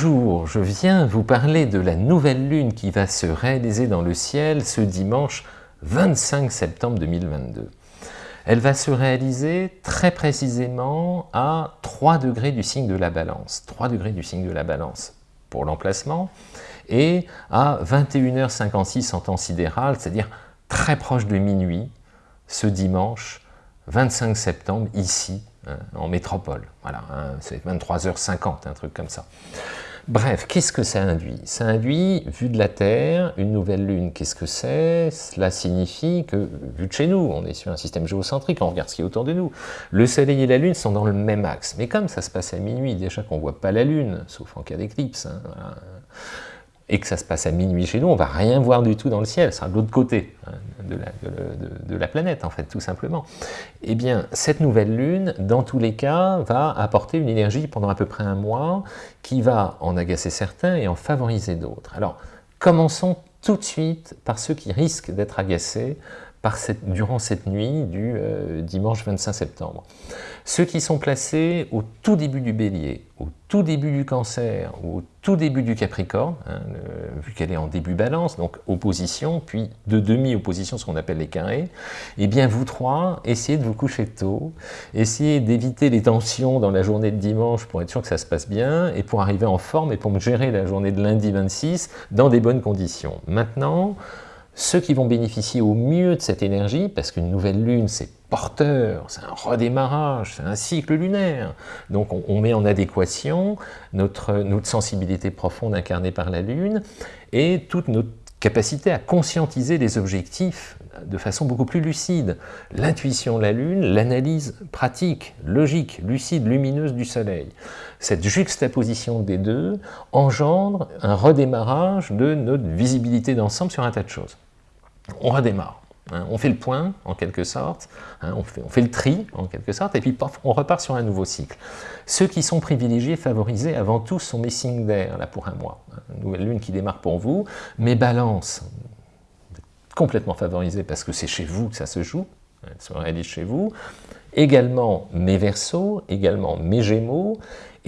Bonjour, je viens vous parler de la nouvelle lune qui va se réaliser dans le ciel ce dimanche 25 septembre 2022. Elle va se réaliser très précisément à 3 degrés du signe de la balance. 3 degrés du signe de la balance pour l'emplacement et à 21h56 en temps sidéral, c'est-à-dire très proche de minuit, ce dimanche 25 septembre, ici, hein, en métropole. Voilà, hein, c'est 23h50, un truc comme ça. Bref, qu'est-ce que ça induit? Ça induit, vu de la Terre, une nouvelle Lune, qu'est-ce que c'est? Cela signifie que, vu de chez nous, on est sur un système géocentrique, on regarde ce qui est autour de nous, le Soleil et la Lune sont dans le même axe. Mais comme ça se passe à minuit, déjà qu'on ne voit pas la Lune, sauf en cas d'éclipse, hein, et que ça se passe à minuit chez nous, on va rien voir du tout dans le ciel, c'est de l'autre côté hein, de, la, planète, en fait, tout simplement. Eh bien, cette nouvelle lune, dans tous les cas, va apporter une énergie pendant à peu près un mois, qui va en agacer certains et en favoriser d'autres. Alors, commençons tout de suite par ceux qui risquent d'être agacés durant cette nuit du euh, dimanche 25 septembre. Ceux qui sont placés au tout début du bélier, au tout début du cancer, au tout début du capricorne, hein, vu qu'elle est en début balance, donc opposition, puis de demi-opposition, ce qu'on appelle les carrés, eh bien vous trois, essayez de vous coucher tôt, essayez d'éviter les tensions dans la journée de dimanche pour être sûr que ça se passe bien, et pour arriver en forme, et pour gérer la journée de lundi 26 dans des bonnes conditions. Maintenant, ceux qui vont bénéficier au mieux de cette énergie, parce qu'une nouvelle lune, c'est porteur, c'est un redémarrage, c'est un cycle lunaire. Donc on, met en adéquation notre, notre sensibilité profonde incarnée par la lune et toute notre capacité à conscientiser les objectifs de façon beaucoup plus lucide. L'intuition de la Lune, l'analyse pratique, logique, lucide, lumineuse du Soleil. Cette juxtaposition des deux engendre un redémarrage de notre visibilité d'ensemble sur un tas de choses on redémarre. Hein. on fait le point, en quelque sorte, hein. on, fait, le tri, en quelque sorte, et puis on repart sur un nouveau cycle. Ceux qui sont privilégiés, favorisés, avant tout, sont mes signes d'air, là, pour un mois. Une nouvelle lune qui démarre pour vous. Mes balances, complètement favorisées parce que c'est chez vous que ça se joue, elle se réalise chez vous. Également mes versos, également mes gémeaux,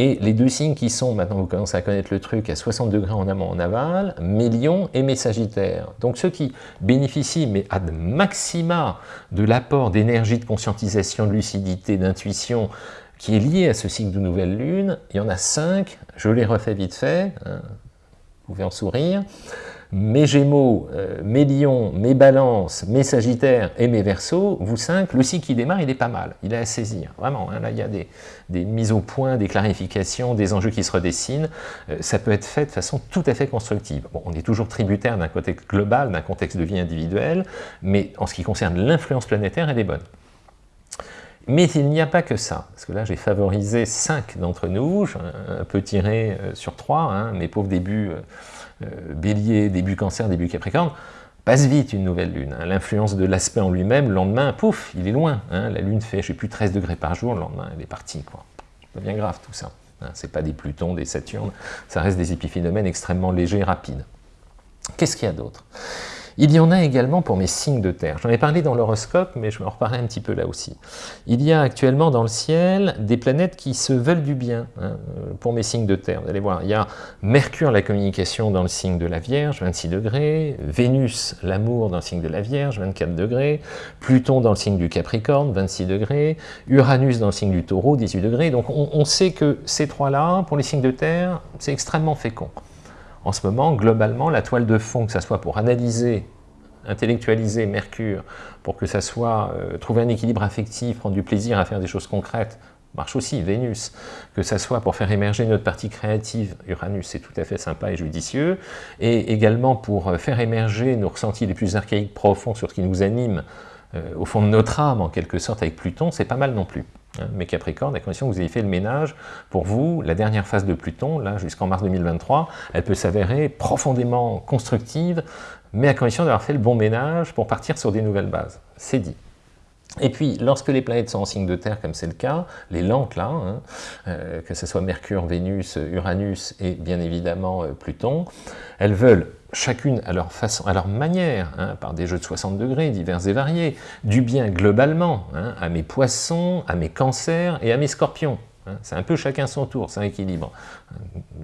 et les deux signes qui sont, maintenant vous commencez à connaître le truc, à 60 degrés en amont, en aval, mes lions et mes sagittaires. Donc ceux qui bénéficient, mais ad maxima, de l'apport d'énergie, de conscientisation, de lucidité, d'intuition, qui est lié à ce cycle de nouvelle lune, il y en a cinq, je les refais vite fait, hein, vous pouvez en sourire, mes Gémeaux, euh, mes Lions, mes Balances, mes Sagittaires et mes Verseaux, vous cinq, le cycle qui démarre, il est pas mal, il est à saisir, vraiment, hein. là il y a des, mises au point, des clarifications, des enjeux qui se redessinent, euh, ça peut être fait de façon tout à fait constructive. Bon, on est toujours tributaire d'un contexte global, d'un contexte de vie individuelle, mais en ce qui concerne l'influence planétaire, elle est bonne. Mais il n'y a pas que ça, parce que là j'ai favorisé cinq d'entre nous, un peu tiré euh, sur trois, hein, mes pauvres débuts euh, bélier, début cancer, début capricorne, passe vite une nouvelle lune. Hein. L'influence de l'aspect en lui-même, le lendemain, pouf, il est loin. Hein. La lune fait, je sais plus, 13 degrés par jour, le lendemain, elle est partie. C'est bien grave tout ça. C'est pas des Plutons, des Saturnes, ça reste des épiphénomènes extrêmement légers et rapides. Qu'est-ce qu'il y a d'autre? Il y en a également pour mes signes de terre. J'en ai parlé dans l'horoscope, mais je vais en reparler un petit peu là aussi. Il y a actuellement dans le ciel des planètes qui se veulent du bien hein, pour mes signes de terre. Vous allez voir, il y a Mercure, la communication, dans le signe de la Vierge, 26 degrés, Vénus, l'amour, dans le signe de la Vierge, 24 degrés, Pluton dans le signe du Capricorne, 26 degrés, Uranus dans le signe du Taureau, 18 degrés. Donc on, on sait que ces trois-là, pour les signes de terre, c'est extrêmement fécond. En ce moment, globalement, la toile de fond, que ce soit pour analyser, intellectualiser Mercure, pour que ça soit euh, trouver un équilibre affectif, prendre du plaisir à faire des choses concrètes, marche aussi, Vénus, que ça soit pour faire émerger notre partie créative, Uranus, c'est tout à fait sympa et judicieux, et également pour euh, faire émerger nos ressentis les plus archaïques profonds sur ce qui nous anime, euh, au fond de notre âme, en quelque sorte, avec Pluton, c'est pas mal non plus. Hein, mais Capricorne, à condition que vous ayez fait le ménage, pour vous, la dernière phase de Pluton, là, jusqu'en mars 2023, elle peut s'avérer profondément constructive, mais à condition d'avoir fait le bon ménage pour partir sur des nouvelles bases. C'est dit. Et puis, lorsque les planètes sont en signe de terre, comme c'est le cas, les lentes là, hein, euh, que ce soit Mercure, Vénus, Uranus et bien évidemment euh, Pluton, elles veulent chacune à leur façon, à leur manière, hein, par des jeux de 60 degrés divers et variés, du bien globalement, hein, à mes poissons, à mes cancers et à mes scorpions. C'est un peu chacun son tour, c'est un équilibre.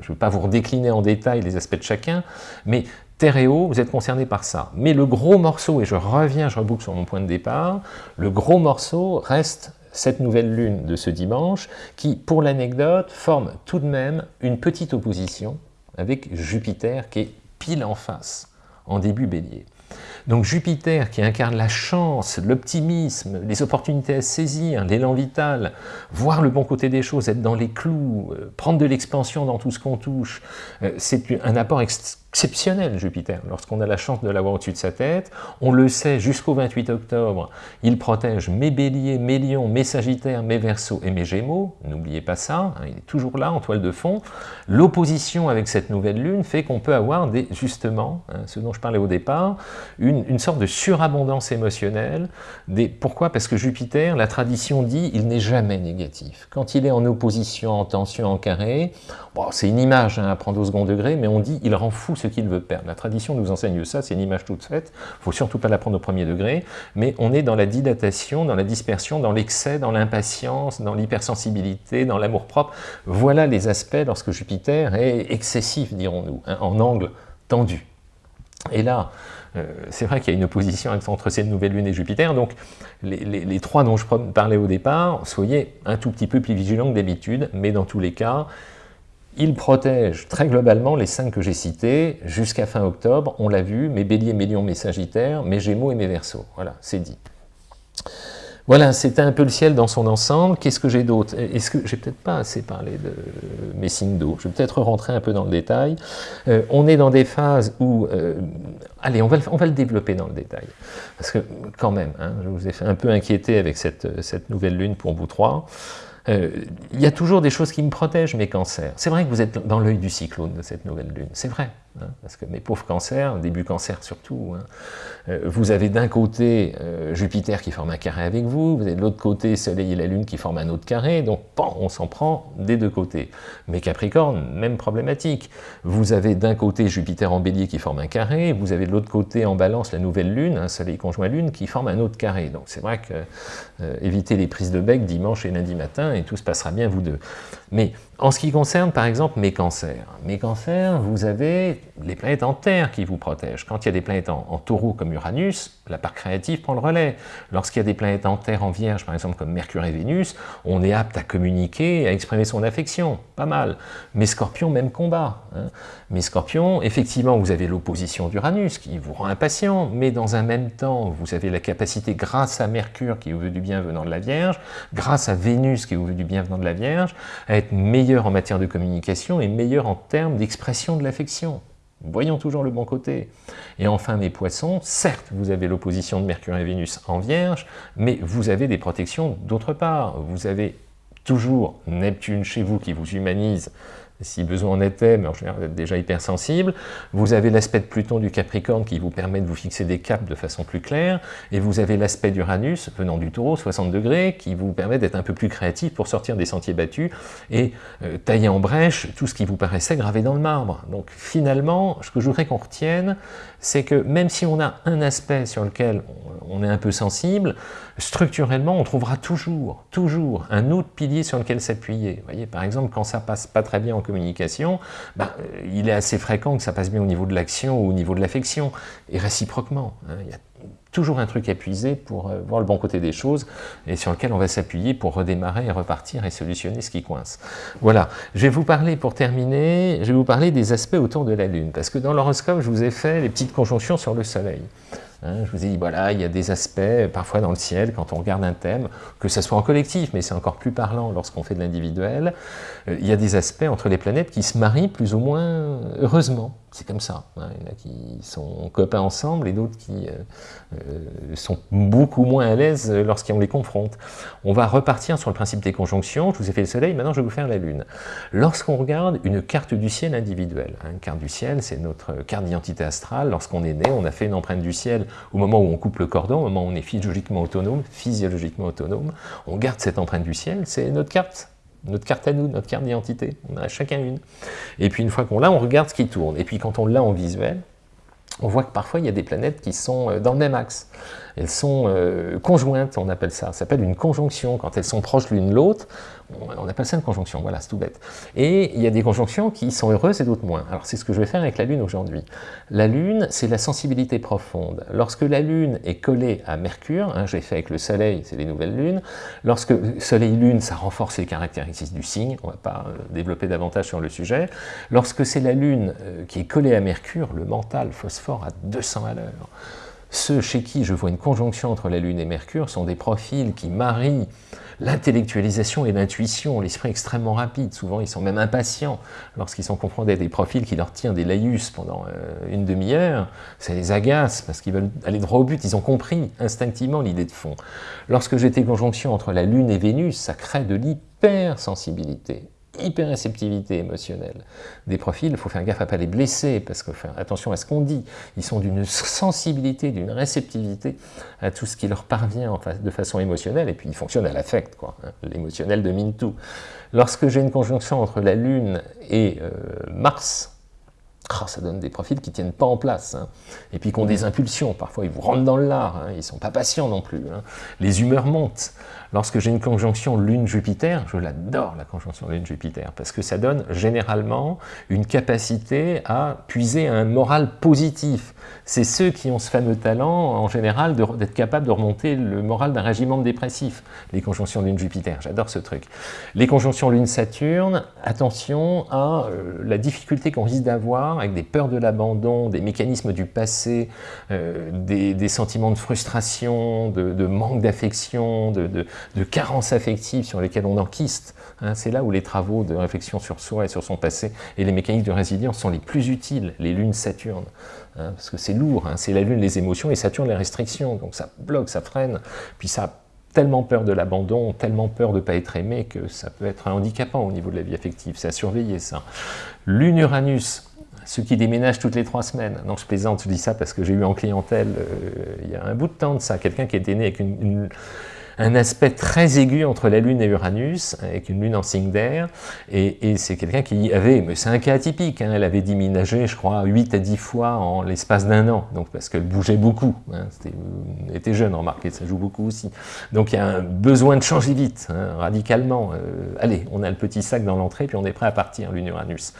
Je ne veux pas vous redécliner en détail les aspects de chacun, mais Eau, vous êtes concernés par ça. Mais le gros morceau, et je reviens, je reboucle sur mon point de départ, le gros morceau reste cette nouvelle lune de ce dimanche, qui, pour l'anecdote, forme tout de même une petite opposition avec Jupiter qui est pile en face, en début bélier. Donc Jupiter qui incarne la chance, l'optimisme, les opportunités à saisir, l'élan vital, voir le bon côté des choses, être dans les clous, euh, prendre de l'expansion dans tout ce qu'on touche, euh, c'est un apport exceptionnel, Jupiter, lorsqu'on a la chance de l'avoir au-dessus de sa tête. On le sait, jusqu'au 28 octobre, il protège mes béliers, mes lions, mes sagittaires, mes versos et mes gémeaux. N'oubliez pas ça, hein, il est toujours là en toile de fond. L'opposition avec cette nouvelle lune fait qu'on peut avoir justement, hein, ce dont je parlais au départ, une, sorte de surabondance émotionnelle. Des, pourquoi? Parce que Jupiter, la tradition dit, il n'est jamais négatif. Quand il est en opposition, en tension, en carré, c'est une image hein, à prendre au second degré, mais on dit, il rend fou ce qu'il veut perdre. La tradition nous enseigne ça, c'est une image toute faite, il ne faut surtout pas la prendre au premier degré, mais on est dans la dilatation, dans la dispersion, dans l'excès, dans l'impatience, dans l'hypersensibilité, dans l'amour-propre. Voilà les aspects lorsque Jupiter est excessif, dirons-nous, hein, en angle tendu. Et là, euh, c'est vrai qu'il y a une opposition entre cette nouvelle lune et Jupiter, donc les, les, trois dont je parlais au départ, soyez un tout petit peu plus vigilants que d'habitude, mais dans tous les cas, il protège très globalement les cinq que j'ai cités jusqu'à fin octobre. On l'a vu, mes béliers, mes lions, mes sagittaires, mes gémeaux et mes versos. Voilà, c'est dit. Voilà, c'était un peu le ciel dans son ensemble. Qu'est-ce que j'ai d'autre? Est-ce que j'ai peut-être pas assez parlé de mes signes d'eau Je vais peut-être rentrer un peu dans le détail. Euh, on est dans des phases où... Euh, allez, on va, le développer dans le détail. Parce que quand même, hein, je vous ai fait un peu inquiéter avec cette nouvelle lune pour vous trois. Euh, il y a toujours des choses qui me protègent mes cancers. C'est vrai que vous êtes dans l'œil du cyclone de cette nouvelle lune, c'est vrai. Hein, parce que mes pauvres cancers, début cancer surtout, hein, euh, vous avez d'un côté euh, Jupiter qui forme un carré avec vous, vous avez de l'autre côté Soleil et la Lune qui forment un autre carré, donc on s'en prend des deux côtés. Mais Capricorne, même problématique. Vous avez d'un côté Jupiter en bélier qui forme un carré, vous avez de l'autre côté en balance la nouvelle Lune, un Soleil conjoint Lune, qui forme un autre carré. Donc c'est vrai que euh, évitez les prises de bec dimanche et lundi matin et tout se passera bien vous deux. Mais en ce qui concerne, par exemple, mes cancers, mes cancers, vous avez les planètes en Terre qui vous protègent. Quand il y a des planètes en, taureau comme Uranus, la part créative prend le relais. Lorsqu'il y a des planètes en Terre en Vierge, par exemple comme Mercure et Vénus, on est apte à communiquer, à exprimer son affection, pas mal. Mes scorpions, même combat. Hein. Mes scorpions, effectivement, vous avez l'opposition d'Uranus qui vous rend impatient, mais dans un même temps, vous avez la capacité, grâce à Mercure qui vous veut du bien venant de la Vierge, grâce à Vénus qui vous veut du bien venant de la Vierge, à être meilleur meilleur en matière de communication et meilleur en termes d'expression de l'affection. Voyons toujours le bon côté. Et enfin, mes poissons, certes, vous avez l'opposition de Mercure et Vénus en Vierge, mais vous avez des protections d'autre part. Vous avez toujours Neptune chez vous qui vous humanise si besoin en était, mais en général vous êtes déjà hypersensible. Vous avez l'aspect de Pluton du Capricorne qui vous permet de vous fixer des caps de façon plus claire, et vous avez l'aspect d'Uranus venant du Taureau, 60 degrés, qui vous permet d'être un peu plus créatif pour sortir des sentiers battus et euh, tailler en brèche tout ce qui vous paraissait gravé dans le marbre. Donc finalement, ce que je voudrais qu'on retienne, c'est que même si on a un aspect sur lequel on est un peu sensible, structurellement, on trouvera toujours, toujours un autre pilier sur lequel s'appuyer. Vous voyez, par exemple, quand ça passe pas très bien en communication, ben, euh, il est assez fréquent que ça passe bien au niveau de l'action ou au niveau de l'affection, et réciproquement. Hein. il y a toujours un truc à puiser pour euh, voir le bon côté des choses et sur lequel on va s'appuyer pour redémarrer et repartir et solutionner ce qui coince. Voilà, je vais vous parler, pour terminer, je vais vous parler des aspects autour de la Lune, parce que dans l'horoscope, je vous ai fait les petites conjonctions sur le Soleil. Hein, je vous ai dit, voilà, il y a des aspects, parfois dans le ciel, quand on regarde un thème, que ce soit en collectif, mais c'est encore plus parlant lorsqu'on fait de l'individuel, euh, il y a des aspects entre les planètes qui se marient plus ou moins heureusement. C'est comme ça. Hein. Il y en a qui sont copains ensemble et d'autres qui euh, euh, sont beaucoup moins à l'aise lorsqu'on les confronte. On va repartir sur le principe des conjonctions. Je vous ai fait le soleil, maintenant je vais vous faire la lune. Lorsqu'on regarde une carte du ciel individuelle, hein, une carte du ciel, c'est notre carte d'identité astrale. Lorsqu'on est né, on a fait une empreinte du ciel au moment où on coupe le cordon, au moment où on est physiologiquement autonome, physiologiquement autonome. On garde cette empreinte du ciel, c'est notre carte notre carte à nous, notre carte d'identité. On a chacun une. Et puis une fois qu'on l'a, on regarde ce qui tourne. Et puis quand on l'a en visuel, on voit que parfois il y a des planètes qui sont euh, dans le même axe. Elles sont euh, conjointes, on appelle ça. Ça s'appelle une conjonction. Quand elles sont proches l'une l'autre, On appelle ça une conjonction, voilà, c'est tout bête. Et il y a des conjonctions qui sont heureuses et d'autres moins. Alors c'est ce que je vais faire avec la Lune aujourd'hui. La Lune, c'est la sensibilité profonde. Lorsque la Lune est collée à Mercure, hein, j'ai fait avec le Soleil, c'est les nouvelles lunes, lorsque Soleil-Lune, ça renforce les caractéristiques du signe, on ne va pas euh, développer davantage sur le sujet. Lorsque c'est la Lune euh, qui est collée à Mercure, le mental phosphore à 200 à l'heure. Ceux chez qui je vois une conjonction entre la Lune et Mercure sont des profils qui marient l'intellectualisation et l'intuition, l'esprit extrêmement rapide. Souvent, ils sont même impatients lorsqu'ils sont confrontés à des profils qui leur tirent des laïus pendant euh, une demi-heure. Ça les agace parce qu'ils veulent aller droit au but. Ils ont compris instinctivement l'idée de fond. Lorsque j'étais conjonction entre la Lune et Vénus, ça crée de l'hypersensibilité hyperréceptivité émotionnelle des profils, il faut faire gaffe à ne pas les blesser, parce que attention à ce qu'on dit, ils sont d'une sensibilité, d'une réceptivité à tout ce qui leur parvient de façon émotionnelle, et puis ils fonctionnent à l'affect, quoi. Hein. l'émotionnel domine tout. Lorsque j'ai une conjonction entre la Lune et euh, Mars, ça donne des profils qui ne tiennent pas en place, hein. et puis qui ont des impulsions, parfois ils vous rentrent dans le lard, hein. ils ne sont pas patients non plus, les humeurs montent, Lorsque j'ai une conjonction Lune-Jupiter, je l'adore la conjonction Lune-Jupiter, parce que ça donne généralement une capacité à puiser un moral positif. C'est ceux qui ont ce fameux talent, en général, d'être capables de remonter le moral d'un régiment dépressif, les conjonctions Lune-Jupiter, j'adore ce truc. Les conjonctions Lune-Saturne, attention à euh, la difficulté qu'on risque d'avoir avec des peurs de l'abandon, des mécanismes du passé, euh, des, sentiments de frustration, de, manque d'affection, de, de carences affectives sur lesquelles on enquiste. Hein, c'est là où les travaux de réflexion sur soi et sur son passé et les mécaniques de résilience sont les plus utiles, les lunes Saturne. Hein, parce que c'est lourd, hein, c'est la lune les émotions et Saturne les restrictions, donc ça bloque, ça freine, puis ça a tellement peur de l'abandon, tellement peur de ne pas être aimé que ça peut être handicapant au niveau de la vie affective, c'est à surveiller ça. Lune Uranus, ceux qui déménagent toutes les trois semaines. Non, je plaisante, je dis ça parce que j'ai eu en clientèle, euh, il y a un bout de temps de ça, quelqu'un qui était né avec une un aspect très aigu entre la Lune et Uranus, avec une Lune en signe d'air, et, c'est quelqu'un qui avait, mais c'est un cas atypique, hein, elle avait déménagé, je crois, 8 à 10 fois en l'espace d'un an, donc parce qu'elle bougeait beaucoup, hein, elle était jeune, remarquez, ça joue beaucoup aussi. Donc il y a un besoin de changer vite, hein, radicalement. Euh, allez, on a le petit sac dans l'entrée, puis on est prêt à partir, Lune-Uranus.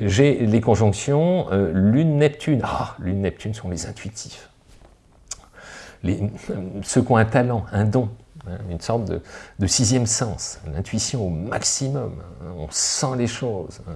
J'ai les conjonctions euh, Lune-Neptune. Ah, Lune-Neptune sont les intuitifs. Les, ceux qui ont un talent, un don, Hein, une sorte de, sixième sens, l'intuition au maximum, hein, on sent les choses, hein,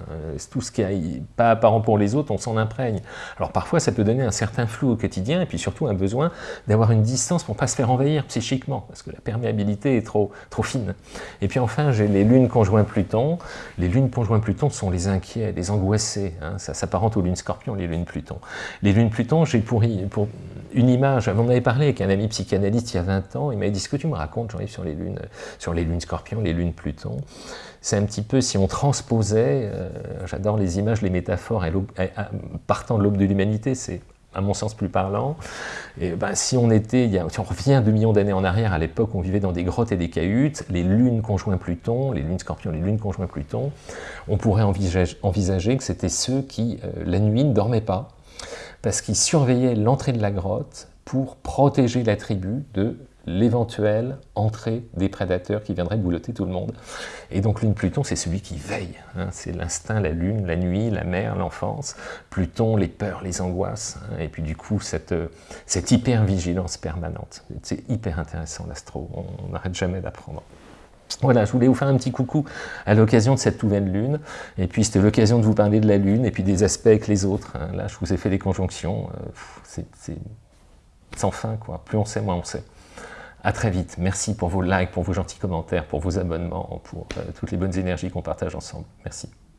tout ce qui n'est pas apparent pour les autres, on s'en imprègne. Alors parfois ça peut donner un certain flou au quotidien, et puis surtout un besoin d'avoir une distance pour ne pas se faire envahir psychiquement, parce que la perméabilité est trop, fine. Et puis enfin j'ai les lunes conjoints Pluton, les lunes conjoints Pluton sont les inquiets, les angoissés, ça s'apparente aux lunes Scorpion, les lunes Pluton. Les lunes Pluton, j'ai pour, une image, on avait parlé avec un ami psychanalyste il y a 20 ans, il m'a dit ce que tu me racontes j'arrive sur les lunes, sur les lunes Scorpion, les lunes Pluton. C'est un petit peu si on transposait, euh, j'adore les images, les métaphores, partant de l'aube de l'humanité, c'est à mon sens plus parlant. Et ben, si on était, si on revient deux millions d'années en arrière, à l'époque on vivait dans des grottes et des cahutes, les lunes conjoints Pluton, les lunes Scorpion, les lunes conjoints Pluton, on pourrait envisager, que c'était ceux qui, euh, la nuit, ne dormaient pas, parce qu'ils surveillaient l'entrée de la grotte pour protéger la tribu de l'éventuelle entrée des prédateurs qui viendraient boulotter tout le monde. Et donc Lune Pluton, c'est celui qui veille. Hein. c'est l'instinct, la Lune, la nuit, la mer, l'enfance. Pluton, les peurs, les angoisses. Hein. et puis du coup, cette, cette hyper-vigilance permanente. C'est hyper intéressant l'astro, on n'arrête jamais d'apprendre. Voilà, je voulais vous faire un petit coucou à l'occasion de cette nouvelle lune, et puis c'était l'occasion de vous parler de la lune, et puis des aspects avec les autres. Hein. Là, je vous ai fait des conjonctions, euh, c'est sans fin, quoi. Plus on sait, moins on sait. À très vite. Merci pour vos likes, pour vos gentils commentaires, pour vos abonnements, pour euh, toutes les bonnes énergies qu'on partage ensemble. Merci.